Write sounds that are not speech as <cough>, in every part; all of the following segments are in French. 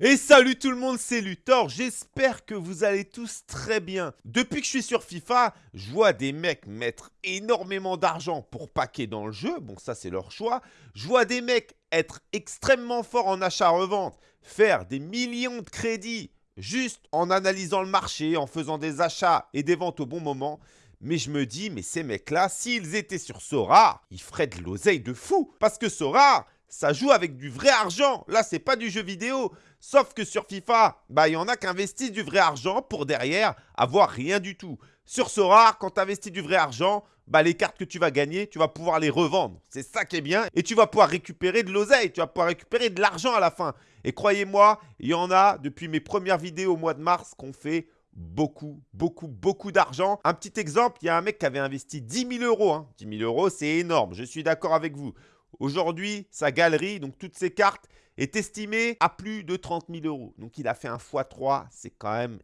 Et salut tout le monde, c'est Luthor, j'espère que vous allez tous très bien. Depuis que je suis sur FIFA, je vois des mecs mettre énormément d'argent pour paquer dans le jeu, bon ça c'est leur choix. Je vois des mecs être extrêmement forts en achat-revente, faire des millions de crédits juste en analysant le marché, en faisant des achats et des ventes au bon moment. Mais je me dis, mais ces mecs-là, s'ils étaient sur Sora, ils feraient de l'oseille de fou. Parce que Sora, ça joue avec du vrai argent. Là, c'est pas du jeu vidéo. Sauf que sur FIFA, bah, il y en a qui investissent du vrai argent pour derrière avoir rien du tout. Sur Sora, quand tu investis du vrai argent, bah, les cartes que tu vas gagner, tu vas pouvoir les revendre. C'est ça qui est bien. Et tu vas pouvoir récupérer de l'oseille. Tu vas pouvoir récupérer de l'argent à la fin. Et croyez-moi, il y en a depuis mes premières vidéos au mois de mars qu'on fait beaucoup, beaucoup, beaucoup d'argent. Un petit exemple, il y a un mec qui avait investi 10 000 euros. Hein. 10 000 euros, c'est énorme. Je suis d'accord avec vous. Aujourd'hui, sa galerie, donc toutes ses cartes, est estimée à plus de 30 000 euros. Donc il a fait un x3, c'est quand même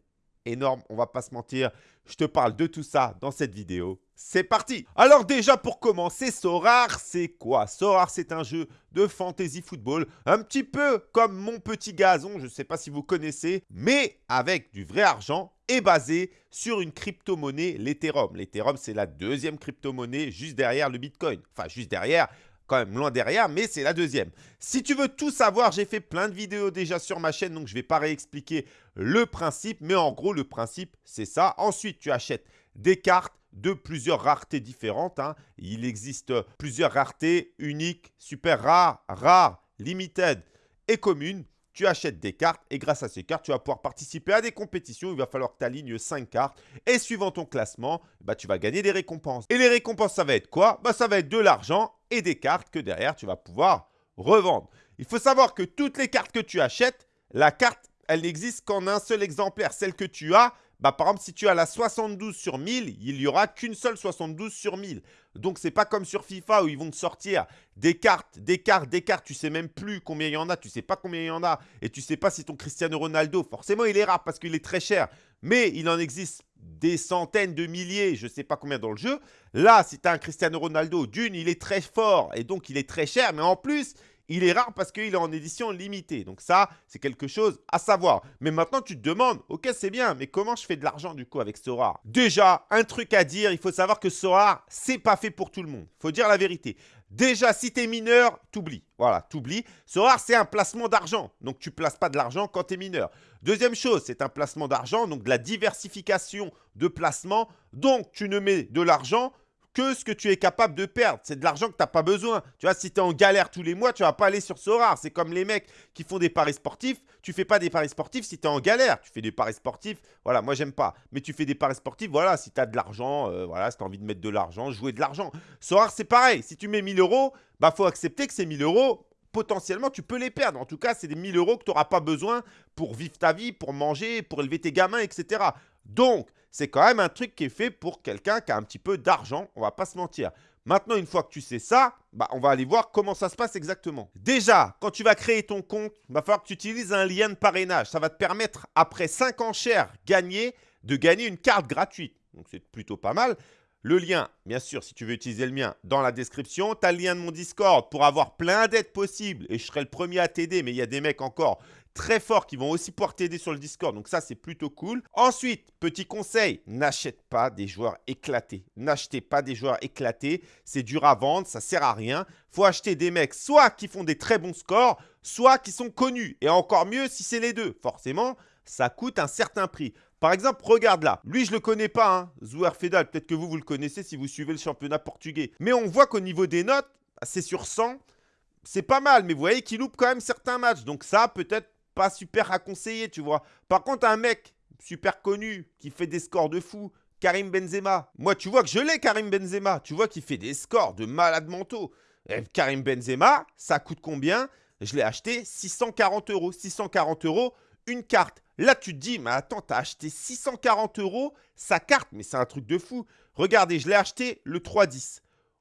énorme, on va pas se mentir. Je te parle de tout ça dans cette vidéo. C'est parti Alors déjà pour commencer, Sorar c'est quoi? Sorar c'est un jeu de fantasy football, un petit peu comme mon petit gazon, je ne sais pas si vous connaissez, mais avec du vrai argent et basé sur une crypto-monnaie, l'Ethereum. L'Ethereum c'est la deuxième crypto-monnaie juste derrière le Bitcoin. Enfin juste derrière, quand même loin derrière, mais c'est la deuxième. Si tu veux tout savoir, j'ai fait plein de vidéos déjà sur ma chaîne, donc je ne vais pas réexpliquer le principe, mais en gros, le principe, c'est ça. Ensuite, tu achètes des cartes de plusieurs raretés différentes. Hein. Il existe plusieurs raretés uniques, super rares, rares, limited et communes tu achètes des cartes et grâce à ces cartes, tu vas pouvoir participer à des compétitions. Il va falloir que tu alignes 5 cartes et suivant ton classement, bah, tu vas gagner des récompenses. Et les récompenses, ça va être quoi? Bah, Ça va être de l'argent et des cartes que derrière, tu vas pouvoir revendre. Il faut savoir que toutes les cartes que tu achètes, la carte, elle n'existe qu'en un seul exemplaire. Celle que tu as, bah, par exemple, si tu as la 72 sur 1000, il n'y aura qu'une seule 72 sur 1000. Donc, c'est pas comme sur FIFA où ils vont te sortir des cartes, des cartes, des cartes. Tu sais même plus combien il y en a, tu sais pas combien il y en a. Et tu sais pas si ton Cristiano Ronaldo, forcément, il est rare parce qu'il est très cher. Mais il en existe des centaines de milliers, je ne sais pas combien dans le jeu. Là, si tu as un Cristiano Ronaldo, d'une, il est très fort et donc il est très cher. Mais en plus, il est rare parce qu'il est en édition limitée. Donc ça, c'est quelque chose à savoir. Mais maintenant, tu te demandes, ok, c'est bien, mais comment je fais de l'argent du coup avec Sora? Déjà, un truc à dire, il faut savoir que Sora, c'est pas fait pour tout le monde. Il faut dire la vérité. Déjà, si tu es mineur, t'oublies. Voilà, t'oublies. Sora, c'est un placement d'argent. Donc, tu ne places pas de l'argent quand tu es mineur. Deuxième chose, c'est un placement d'argent, donc de la diversification de placement. Donc, tu ne mets de l'argent que ce que tu es capable de perdre. C'est de l'argent que tu n'as pas besoin. Tu vois, si tu es en galère tous les mois, tu ne vas pas aller sur Sora. C'est comme les mecs qui font des paris sportifs. Tu ne fais pas des paris sportifs si tu es en galère. Tu fais des paris sportifs. Voilà, moi, j'aime pas. Mais tu fais des paris sportifs, voilà, si tu as de l'argent, euh, voilà, si tu as envie de mettre de l'argent, jouer de l'argent. Sora, c'est pareil. Si tu mets 1000 euros, bah, faut accepter que ces 1000 euros, potentiellement, tu peux les perdre. En tout cas, c'est des 1000 euros que tu n'auras pas besoin pour vivre ta vie, pour manger, pour élever tes gamins, etc. Donc, c'est quand même un truc qui est fait pour quelqu'un qui a un petit peu d'argent, on va pas se mentir. Maintenant, une fois que tu sais ça, bah, on va aller voir comment ça se passe exactement. Déjà, quand tu vas créer ton compte, il va falloir que tu utilises un lien de parrainage. Ça va te permettre, après 5 enchères gagnées, de gagner une carte gratuite. Donc, c'est plutôt pas mal. Le lien, bien sûr, si tu veux utiliser le mien, dans la description. Tu as le lien de mon Discord pour avoir plein d'aides possibles. Et je serai le premier à t'aider, mais il y a des mecs encore très forts qui vont aussi pouvoir t'aider sur le Discord. Donc ça, c'est plutôt cool. Ensuite, petit conseil, n'achète pas des joueurs éclatés. N'achetez pas des joueurs éclatés. C'est dur à vendre, ça sert à rien. faut acheter des mecs soit qui font des très bons scores, soit qui sont connus. Et encore mieux si c'est les deux. Forcément, ça coûte un certain prix. Par exemple, regarde là. Lui, je ne le connais pas, hein. Zouer Fedal. Peut-être que vous, vous le connaissez si vous suivez le championnat portugais. Mais on voit qu'au niveau des notes, c'est sur 100. C'est pas mal, mais vous voyez qu'il loupe quand même certains matchs. Donc ça, peut-être pas super à conseiller, tu vois. Par contre, un mec super connu qui fait des scores de fou, Karim Benzema. Moi, tu vois que je l'ai, Karim Benzema. Tu vois qu'il fait des scores de malade mentaux. Karim Benzema, ça coûte combien? Je l'ai acheté 640 euros. 640 euros, une carte. Là, tu te dis, mais attends, t'as acheté 640 euros sa carte, mais c'est un truc de fou. Regardez, je l'ai acheté le 3-10.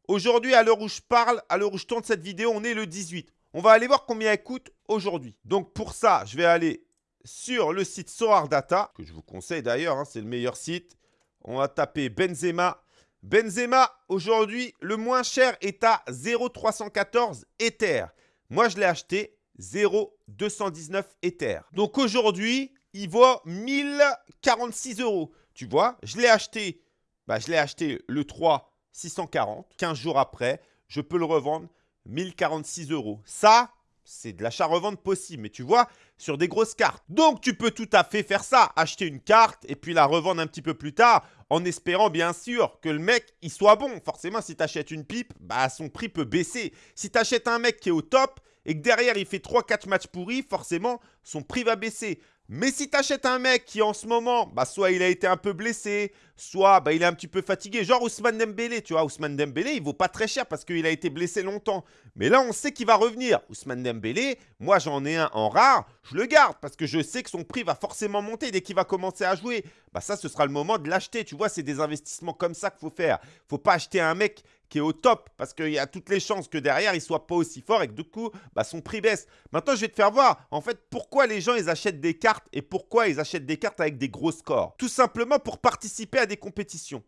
Aujourd'hui, à l'heure où je parle, à l'heure où je tourne cette vidéo, on est le 18. On va aller voir combien elle coûte aujourd'hui. Donc pour ça, je vais aller sur le site Soar Data, que je vous conseille d'ailleurs, hein, c'est le meilleur site. On va taper Benzema. Benzema, aujourd'hui, le moins cher est à 0,314 Ether. Moi, je l'ai acheté 0,219 Ether. Donc aujourd'hui, il vaut 1046 euros. Tu vois, je l'ai acheté, bah, je l'ai acheté le 3 640. 15 jours après, je peux le revendre 1046 euros. Ça, c'est de l'achat-revente possible. Mais tu vois, sur des grosses cartes. Donc, tu peux tout à fait faire ça. Acheter une carte et puis la revendre un petit peu plus tard en espérant bien sûr que le mec, il soit bon. Forcément, si tu une pipe, bah, son prix peut baisser. Si tu achètes un mec qui est au top et que derrière, il fait 3-4 matchs pourris, forcément, son prix va baisser. Mais si tu achètes un mec qui en ce moment, bah, soit il a été un peu blessé, soit bah, il est un petit peu fatigué, genre Ousmane Dembélé, tu vois, Ousmane Dembélé, il vaut pas très cher parce qu'il a été blessé longtemps. Mais là, on sait qu'il va revenir. Ousmane Dembélé, moi j'en ai un en rare, je le garde parce que je sais que son prix va forcément monter dès qu'il va commencer à jouer. Bah ça, ce sera le moment de l'acheter, tu vois, c'est des investissements comme ça qu'il faut faire. faut pas acheter un mec qui est au top parce qu'il y a toutes les chances que derrière, il soit pas aussi fort et que du coup, bah, son prix baisse. Maintenant, je vais te faire voir, en fait, pourquoi les gens, ils achètent des cartes et pourquoi ils achètent des cartes avec des gros scores. Tout simplement pour participer à des compétitions.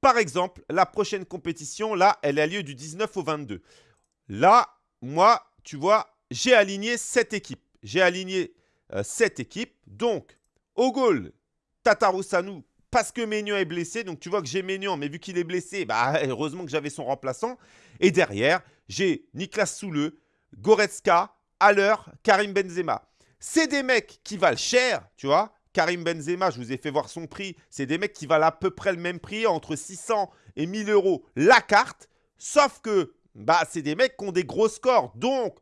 Par exemple, la prochaine compétition, là, elle a lieu du 19 au 22. Là, moi, tu vois, j'ai aligné 7 équipes. J'ai aligné 7 euh, équipes. Donc, au goal, Tataru Sanu, parce que Ménion est blessé. Donc, tu vois que j'ai Ménion, mais vu qu'il est blessé, bah, <laughs> heureusement que j'avais son remplaçant. Et derrière, j'ai Niklas Soule, Goretzka, Haller, Karim Benzema. C'est des mecs qui valent cher, tu vois. Karim Benzema, je vous ai fait voir son prix. C'est des mecs qui valent à peu près le même prix, entre 600 et 1000 euros la carte. Sauf que, bah, c'est des mecs qui ont des gros scores. Donc,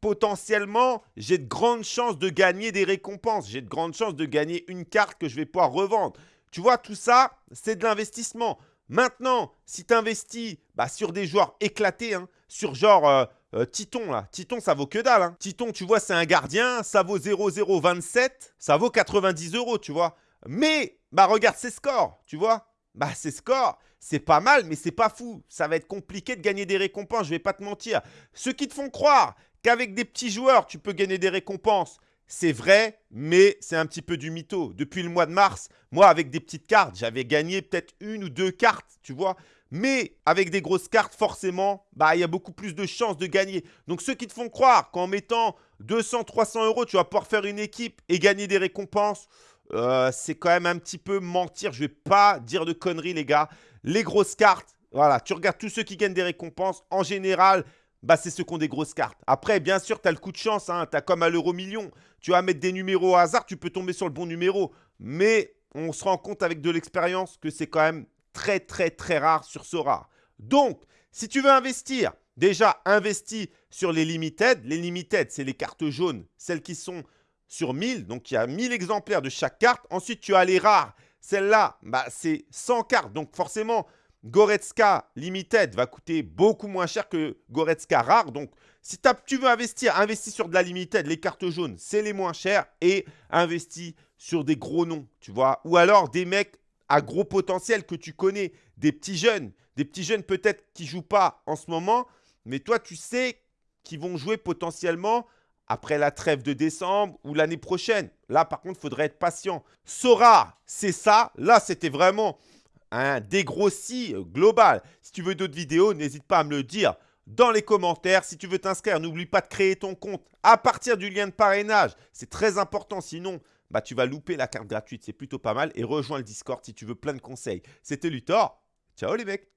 potentiellement, j'ai de grandes chances de gagner des récompenses. J'ai de grandes chances de gagner une carte que je vais pouvoir revendre. Tu vois, tout ça, c'est de l'investissement. Maintenant, si tu investis bah, sur des joueurs éclatés, hein, sur genre euh, euh, Titon, là. Titon, ça vaut que dalle. Hein. Titon, tu vois, c'est un gardien, ça vaut 0,027, ça vaut 90 euros, tu vois. Mais, bah regarde ses scores, tu vois. Bah ses scores, c'est pas mal, mais c'est pas fou. Ça va être compliqué de gagner des récompenses, je vais pas te mentir. Ceux qui te font croire qu'avec des petits joueurs, tu peux gagner des récompenses, c'est vrai, mais c'est un petit peu du mytho. Depuis le mois de mars, moi, avec des petites cartes, j'avais gagné peut-être une ou deux cartes, tu vois. Mais avec des grosses cartes, forcément, bah, il y a beaucoup plus de chances de gagner. Donc, ceux qui te font croire qu'en mettant 200, 300 euros, tu vas pouvoir faire une équipe et gagner des récompenses, euh, c'est quand même un petit peu mentir. Je ne vais pas dire de conneries, les gars. Les grosses cartes, voilà, tu regardes tous ceux qui gagnent des récompenses. En général, bah, c'est ceux qui ont des grosses cartes. Après, bien sûr, tu as le coup de chance. Hein. Tu as comme à l'euro million. Tu vas mettre des numéros au hasard, tu peux tomber sur le bon numéro. Mais on se rend compte avec de l'expérience que c'est quand même très, très, très rare sur ce rare. Donc, si tu veux investir, déjà, investis sur les limited. Les limited, c'est les cartes jaunes, celles qui sont sur 1000. Donc, il y a 1000 exemplaires de chaque carte. Ensuite, tu as les rares. Celle-là, bah, c'est 100 cartes. Donc, forcément, Goretzka Limited va coûter beaucoup moins cher que Goretzka Rare. Donc, si tu veux investir, investis sur de la Limited. Les cartes jaunes, c'est les moins chères. Et investis sur des gros noms, tu vois. Ou alors des mecs à gros potentiel que tu connais. Des petits jeunes. Des petits jeunes peut-être qui ne jouent pas en ce moment. Mais toi, tu sais qu'ils vont jouer potentiellement après la trêve de décembre ou l'année prochaine. Là, par contre, il faudrait être patient. Sora, c'est ça. Là, c'était vraiment un dégrossi global. Si tu veux d'autres vidéos, n'hésite pas à me le dire dans les commentaires. Si tu veux t'inscrire, n'oublie pas de créer ton compte à partir du lien de parrainage. C'est très important, sinon bah, tu vas louper la carte gratuite. C'est plutôt pas mal. Et rejoins le Discord si tu veux plein de conseils. C'était Luthor. Ciao les mecs